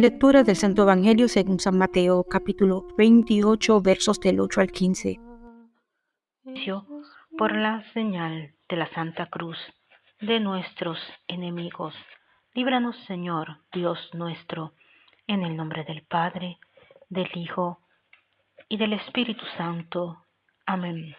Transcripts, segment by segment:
Lectura del Santo Evangelio según San Mateo, capítulo 28, versos del 8 al 15. Por la señal de la Santa Cruz de nuestros enemigos, líbranos Señor, Dios nuestro, en el nombre del Padre, del Hijo y del Espíritu Santo. Amén.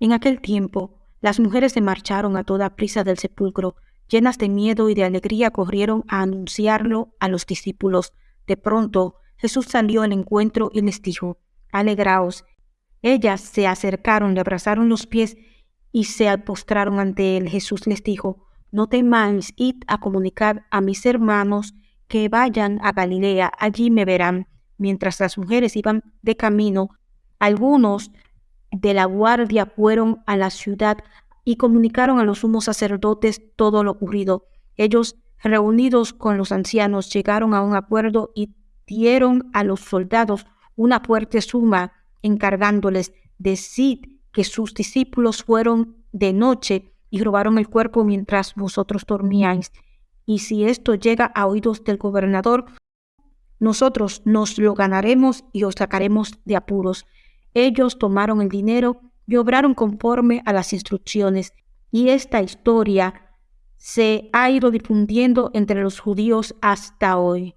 En aquel tiempo, las mujeres se marcharon a toda prisa del sepulcro llenas de miedo y de alegría, corrieron a anunciarlo a los discípulos. De pronto Jesús salió al encuentro y les dijo, Alegraos. Ellas se acercaron, le abrazaron los pies y se postraron ante él. Jesús les dijo, No temáis, id a comunicar a mis hermanos que vayan a Galilea, allí me verán. Mientras las mujeres iban de camino, algunos de la guardia fueron a la ciudad y comunicaron a los sumos sacerdotes todo lo ocurrido. Ellos, reunidos con los ancianos, llegaron a un acuerdo y dieron a los soldados una fuerte suma, encargándoles, decid que sus discípulos fueron de noche y robaron el cuerpo mientras vosotros dormíais. Y si esto llega a oídos del gobernador, nosotros nos lo ganaremos y os sacaremos de apuros. Ellos tomaron el dinero y obraron conforme a las instrucciones. Y esta historia se ha ido difundiendo entre los judíos hasta hoy.